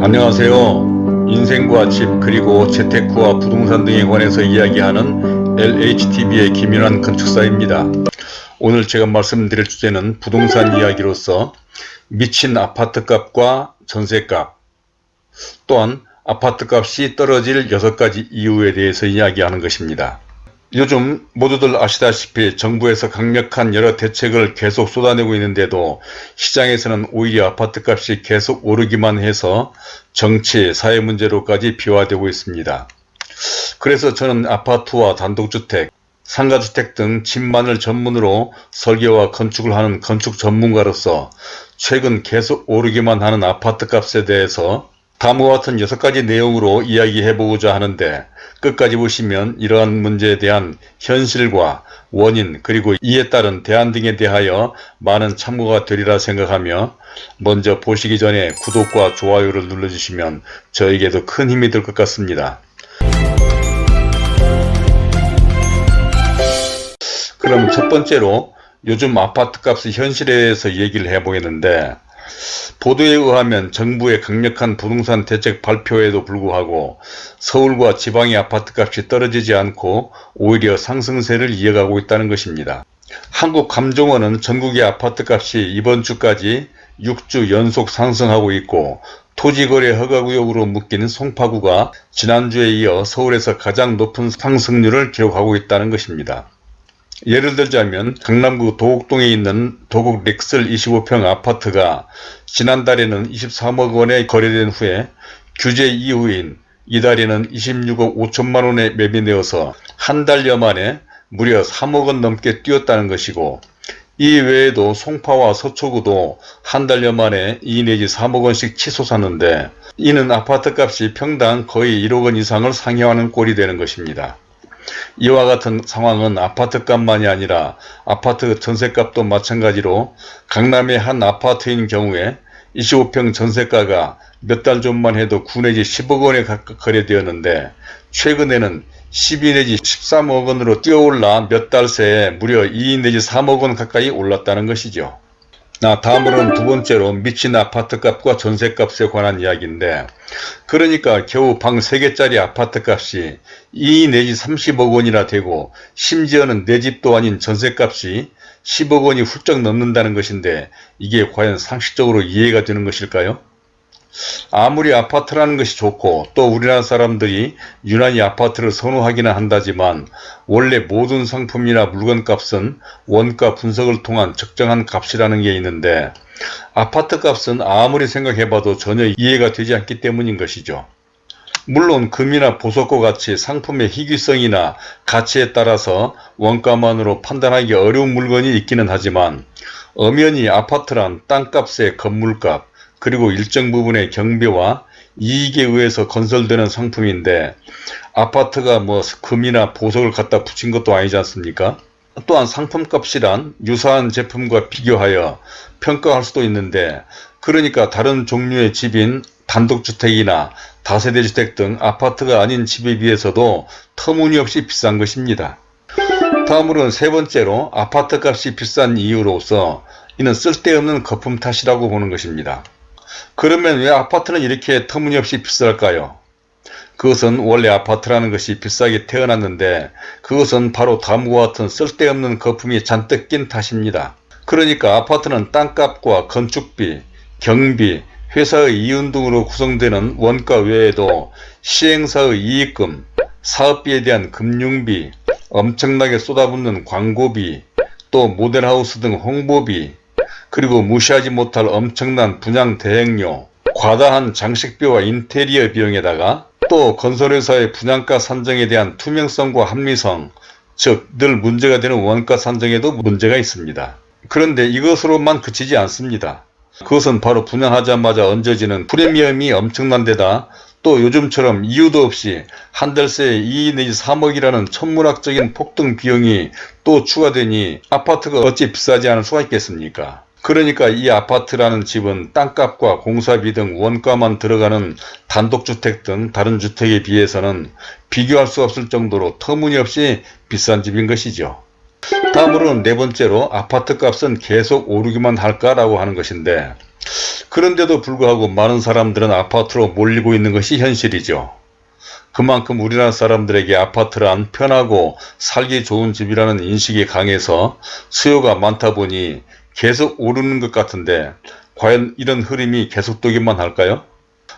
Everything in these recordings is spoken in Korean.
안녕하세요. 인생과 집 그리고 재테크와 부동산 등에 관해서 이야기하는 LHTV의 김윤환 건축사입니다. 오늘 제가 말씀드릴 주제는 부동산 이야기로서 미친 아파트값과 전세값 또한 아파트값이 떨어질 6가지 이유에 대해서 이야기하는 것입니다. 요즘 모두들 아시다시피 정부에서 강력한 여러 대책을 계속 쏟아내고 있는데도 시장에서는 오히려 아파트값이 계속 오르기만 해서 정치, 사회 문제로까지 비화되고 있습니다. 그래서 저는 아파트와 단독주택, 상가주택 등 집만을 전문으로 설계와 건축을 하는 건축 전문가로서 최근 계속 오르기만 하는 아파트값에 대해서 다음과 같은 6가지 내용으로 이야기해보고자 하는데 끝까지 보시면 이러한 문제에 대한 현실과 원인 그리고 이에 따른 대안 등에 대하여 많은 참고가 되리라 생각하며 먼저 보시기 전에 구독과 좋아요를 눌러주시면 저에게도 큰 힘이 될 것 같습니다. 그럼 첫 번째로 요즘 아파트값의 현실에 대해서 얘기를 해보겠는데 보도에 의하면 정부의 강력한 부동산 대책 발표에도 불구하고 서울과 지방의 아파트값이 떨어지지 않고 오히려 상승세를 이어가고 있다는 것입니다. 한국감정원은 전국의 아파트값이 이번 주까지 6주 연속 상승하고 있고 토지거래 허가구역으로 묶인 송파구가 지난주에 이어 서울에서 가장 높은 상승률을 기록하고 있다는 것입니다. 예를 들자면 강남구 도곡동에 있는 도곡 렉슬 25평 아파트가 지난달에는 23억 원에 거래된 후에 규제 이후인 이달에는 26억 5천만 원에 매매되어서 한 달여 만에 무려 3억 원 넘게 뛰었다는 것이고 이 외에도 송파와 서초구도 한 달여 만에 2 내지 3억 원씩 치솟았는데 이는 아파트값이 평당 거의 1억 원 이상을 상회하는 꼴이 되는 것입니다. 이와 같은 상황은 아파트값만이 아니라 아파트 전세값도 마찬가지로 강남의 한 아파트인 경우에 25평 전세가가 몇 달 전만 해도 9 내지 10억 원에 가까이 거래되었는데 최근에는 12 내지 13억 원으로 뛰어올라 몇 달 새에 무려 2 내지 3억 원 가까이 올랐다는 것이죠. 나 다음으로는 두 번째로 미친 아파트값과 전세값에 관한 이야기인데 그러니까 겨우 방 3개짜리 아파트값이 2 내지 30억 원이나 되고 심지어는 내 집도 아닌 전세값이 10억 원이 훌쩍 넘는다는 것인데 이게 과연 상식적으로 이해가 되는 것일까요? 아무리 아파트라는 것이 좋고 또 우리나라 사람들이 유난히 아파트를 선호하기는 한다지만 원래 모든 상품이나 물건값은 원가 분석을 통한 적정한 값이라는 게 있는데 아파트 값은 아무리 생각해봐도 전혀 이해가 되지 않기 때문인 것이죠. 물론 금이나 보석과 같이 상품의 희귀성이나 가치에 따라서 원가만으로 판단하기 어려운 물건이 있기는 하지만 엄연히 아파트란 땅값의 건물값, 그리고 일정 부분의 경비와 이익에 의해서 건설되는 상품인데 아파트가 뭐 금이나 보석을 갖다 붙인 것도 아니지 않습니까? 또한 상품값이란 유사한 제품과 비교하여 평가할 수도 있는데 그러니까 다른 종류의 집인 단독주택이나 다세대주택 등 아파트가 아닌 집에 비해서도 터무니없이 비싼 것입니다. 다음으로는 세 번째로 아파트값이 비싼 이유로서 이는 쓸데없는 거품 탓이라고 보는 것입니다. 그러면 왜 아파트는 이렇게 터무니없이 비쌀까요? 그것은 원래 아파트라는 것이 비싸게 태어났는데 그것은 바로 다음과 같은 쓸데없는 거품이 잔뜩 낀 탓입니다. 그러니까 아파트는 땅값과 건축비, 경비, 회사의 이윤 등으로 구성되는 원가 외에도 시행사의 이익금, 사업비에 대한 금융비, 엄청나게 쏟아붓는 광고비, 또 모델하우스 등 홍보비, 그리고 무시하지 못할 엄청난 분양 대행료, 과다한 장식비와 인테리어 비용에다가 또 건설회사의 분양가 산정에 대한 투명성과 합리성, 즉 늘 문제가 되는 원가 산정에도 문제가 있습니다. 그런데 이것으로만 그치지 않습니다. 그것은 바로 분양하자마자 얹어지는 프리미엄이 엄청난 데다 또 요즘처럼 이유도 없이 한 달 새에 2 내지 3억이라는 천문학적인 폭등 비용이 또 추가되니 아파트가 어찌 비싸지 않을 수가 있겠습니까? 그러니까 이 아파트라는 집은 땅값과 공사비 등 원가만 들어가는 단독주택 등 다른 주택에 비해서는 비교할 수 없을 정도로 터무니없이 비싼 집인 것이죠. 다음으로는 네 번째로 아파트 값은 계속 오르기만 할까라고 하는 것인데 그런데도 불구하고 많은 사람들은 아파트로 몰리고 있는 것이 현실이죠. 그만큼 우리나라 사람들에게 아파트란 편하고 살기 좋은 집이라는 인식이 강해서 수요가 많다 보니 계속 오르는 것 같은데 과연 이런 흐름이 계속되기만 할까요?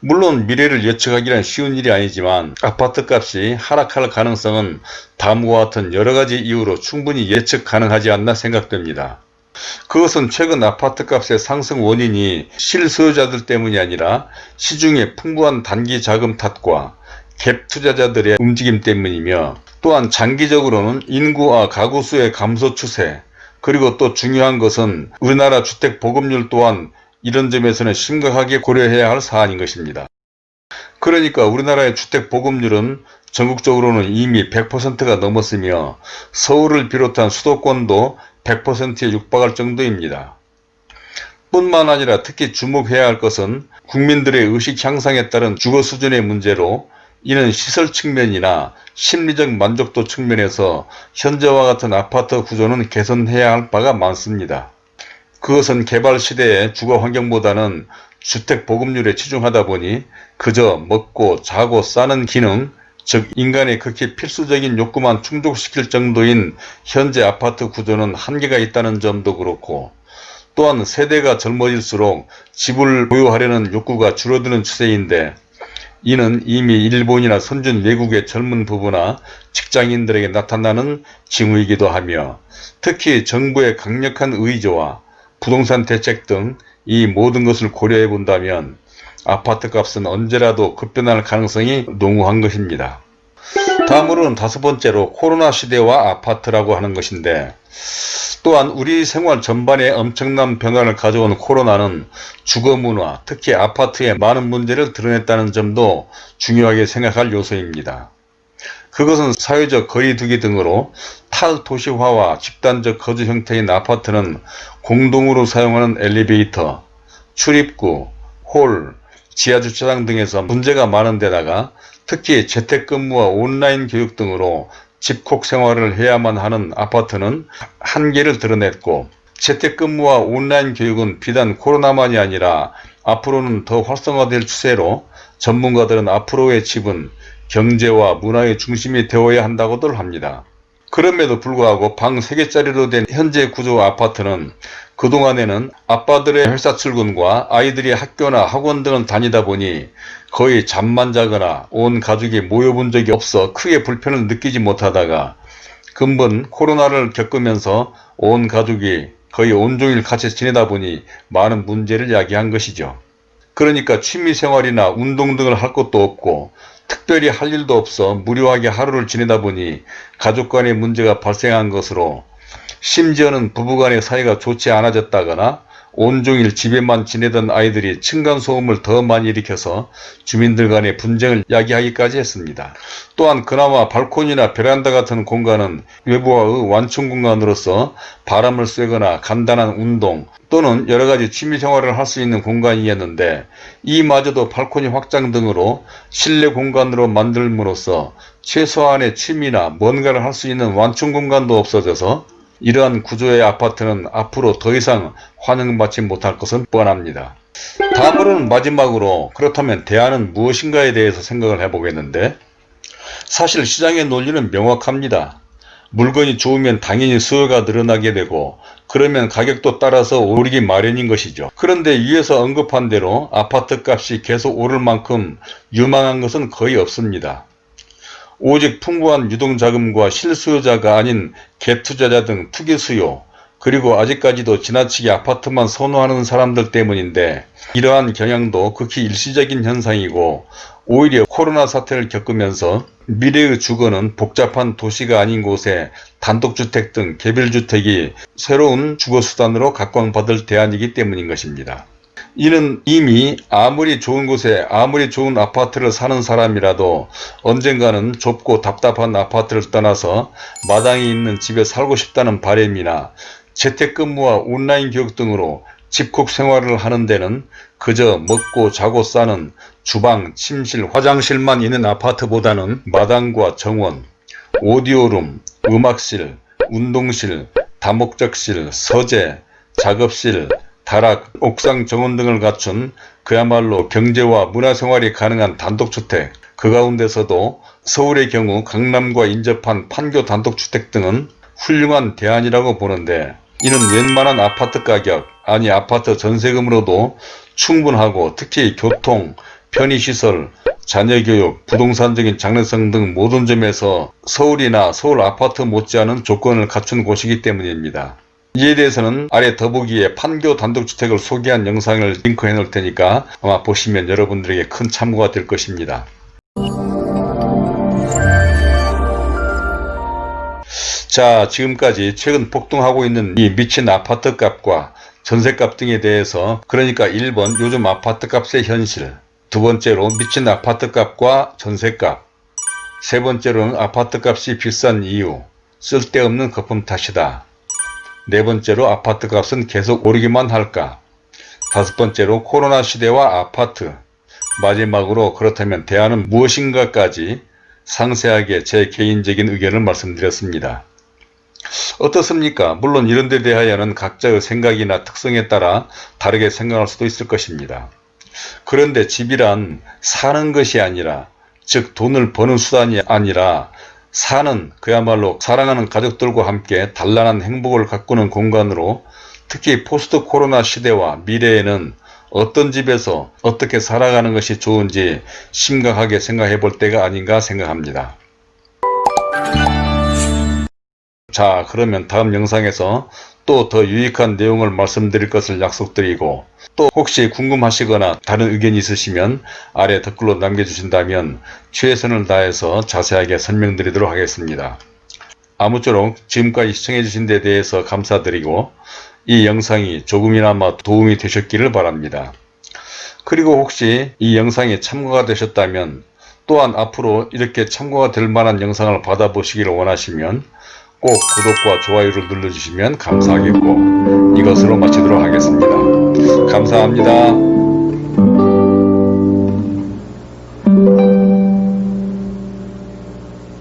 물론 미래를 예측하기는 쉬운 일이 아니지만 아파트 값이 하락할 가능성은 다음과 같은 여러가지 이유로 충분히 예측 가능하지 않나 생각됩니다. 그것은 최근 아파트 값의 상승 원인이 실소유자들 때문이 아니라 시중에 풍부한 단기 자금 탓과 갭 투자자들의 움직임 때문이며 또한 장기적으로는 인구와 가구 수의 감소 추세 그리고 또 중요한 것은 우리나라 주택 보급률 또한 이런 점에서는 심각하게 고려해야 할 사안인 것입니다. 그러니까 우리나라의 주택 보급률은 전국적으로는 이미 100%가 넘었으며 서울을 비롯한 수도권도 100%에 육박할 정도입니다. 뿐만 아니라 특히 주목해야 할 것은 국민들의 의식 향상에 따른 주거 수준의 문제로 이는 시설 측면이나 심리적 만족도 측면에서 현재와 같은 아파트 구조는 개선해야 할 바가 많습니다. 그것은 개발 시대의 주거 환경보다는 주택 보급률에 치중하다 보니 그저 먹고 자고 싸는 기능 즉 인간의 극히 필수적인 욕구만 충족시킬 정도인 현재 아파트 구조는 한계가 있다는 점도 그렇고 또한 세대가 젊어질수록 집을 보유하려는 욕구가 줄어드는 추세인데 이는 이미 일본이나 선진 외국의 젊은 부부나 직장인들에게 나타나는 징후이기도 하며 특히 정부의 강력한 의지와 부동산 대책 등 이 모든 것을 고려해 본다면 아파트 값은 언제라도 급변할 가능성이 농후한 것입니다. 다음으로는 다섯 번째로 코로나 시대와 아파트라고 하는 것인데 또한 우리 생활 전반에 엄청난 변화를 가져온 코로나는 주거 문화, 특히 아파트에 많은 문제를 드러냈다는 점도 중요하게 생각할 요소입니다. 그것은 사회적 거리두기 등으로 탈도시화와 집단적 거주 형태인 아파트는 공동으로 사용하는 엘리베이터, 출입구, 홀, 지하주차장 등에서 문제가 많은 데다가 특히 재택근무와 온라인 교육 등으로 집콕 생활을 해야만 하는 아파트는 한계를 드러냈고 재택근무와 온라인 교육은 비단 코로나만이 아니라 앞으로는 더 활성화될 추세로 전문가들은 앞으로의 집은 경제와 문화의 중심이 되어야 한다고들 합니다. 그럼에도 불구하고 방 3개짜리로 된 현재 구조 아파트는 그동안에는 아빠들의 회사 출근과 아이들이 학교나 학원 등을 다니다 보니 거의 잠만 자거나 온 가족이 모여본 적이 없어 크게 불편을 느끼지 못하다가 근본 코로나를 겪으면서 온 가족이 거의 온종일 같이 지내다 보니 많은 문제를 야기한 것이죠. 그러니까 취미생활이나 운동 등을 할 것도 없고 특별히 할 일도 없어 무료하게 하루를 지내다 보니 가족 간의 문제가 발생한 것으로 심지어는 부부간의 사이가 좋지 않아졌다거나 온종일 집에만 지내던 아이들이 층간소음을 더 많이 일으켜서 주민들 간의 분쟁을 야기하기까지 했습니다. 또한 그나마 발코니나 베란다 같은 공간은 외부와의 완충 공간으로서 바람을 쐬거나 간단한 운동 또는 여러가지 취미생활을 할 수 있는 공간이었는데 이마저도 발코니 확장 등으로 실내 공간으로 만들므로써 최소한의 취미나 뭔가를 할 수 있는 완충 공간도 없어져서 이러한 구조의 아파트는 앞으로 더 이상 환영받지 못할 것은 뻔합니다. 다음으로는 마지막으로 그렇다면 대안은 무엇인가에 대해서 생각을 해보겠는데 사실 시장의 논리는 명확합니다. 물건이 좋으면 당연히 수요가 늘어나게 되고 그러면 가격도 따라서 오르기 마련인 것이죠. 그런데 위에서 언급한 대로 아파트 값이 계속 오를 만큼 유망한 것은 거의 없습니다. 오직 풍부한 유동자금과 실수요자가 아닌 갭투자자 등 투기수요 그리고 아직까지도 지나치게 아파트만 선호하는 사람들 때문인데 이러한 경향도 극히 일시적인 현상이고 오히려 코로나 사태를 겪으면서 미래의 주거는 복잡한 도시가 아닌 곳에 단독주택 등 개별주택이 새로운 주거수단으로 각광받을 대안이기 때문인 것입니다. 이는 이미 아무리 좋은 곳에 아무리 좋은 아파트를 사는 사람이라도 언젠가는 좁고 답답한 아파트를 떠나서 마당에 있는 집에 살고 싶다는 바램이나 재택근무와 온라인 교육 등으로 집콕 생활을 하는 데는 그저 먹고 자고 싸는 주방, 침실, 화장실만 있는 아파트보다는 마당과 정원, 오디오룸, 음악실, 운동실, 다목적실, 서재, 작업실, 다락, 옥상 정원 등을 갖춘 그야말로 경제와 문화생활이 가능한 단독주택, 그 가운데서도 서울의 경우 강남과 인접한 판교 단독주택 등은 훌륭한 대안이라고 보는데 이는 웬만한 아파트 가격, 아니 아파트 전세금으로도 충분하고 특히 교통, 편의시설, 자녀교육, 부동산적인 장래성 등 모든 점에서 서울이나 서울 아파트 못지않은 조건을 갖춘 곳이기 때문입니다. 이에 대해서는 아래 더보기에 판교 단독주택을 소개한 영상을 링크해 놓을 테니까 아마 보시면 여러분들에게 큰 참고가 될 것입니다. 자 지금까지 최근 폭등하고 있는 이 미친 아파트 값과 전세값 등에 대해서 그러니까 1번 요즘 아파트 값의 현실 두 번째로 미친 아파트 값과 전세값 세 번째로는 아파트 값이 비싼 이유 쓸데없는 거품 탓이다 네 번째로 아파트 값은 계속 오르기만 할까 다섯 번째로 코로나 시대와 아파트 마지막으로 그렇다면 대안은 무엇인가까지 상세하게 제 개인적인 의견을 말씀드렸습니다. 어떻습니까? 물론 이런 데 대하여는 각자의 생각이나 특성에 따라 다르게 생각할 수도 있을 것입니다. 그런데 집이란 사는 것이 아니라 즉 돈을 버는 수단이 아니라 사는 그야말로 사랑하는 가족들과 함께 단란한 행복을 가꾸는 공간으로 특히 포스트 코로나 시대와 미래에는 어떤 집에서 어떻게 살아가는 것이 좋은지 심각하게 생각해 볼 때가 아닌가 생각합니다. 자 그러면 다음 영상에서 또 더 유익한 내용을 말씀드릴 것을 약속드리고 또 혹시 궁금하시거나 다른 의견이 있으시면 아래 댓글로 남겨주신다면 최선을 다해서 자세하게 설명드리도록 하겠습니다. 아무쪼록 지금까지 시청해주신 데 대해서 감사드리고 이 영상이 조금이나마 도움이 되셨기를 바랍니다. 그리고 혹시 이 영상이 참고가 되셨다면 또한 앞으로 이렇게 참고가 될 만한 영상을 받아보시기를 원하시면 꼭 구독과 좋아요를 눌러주시면 감사하겠고 이것으로 마치도록 하겠습니다. 감사합니다.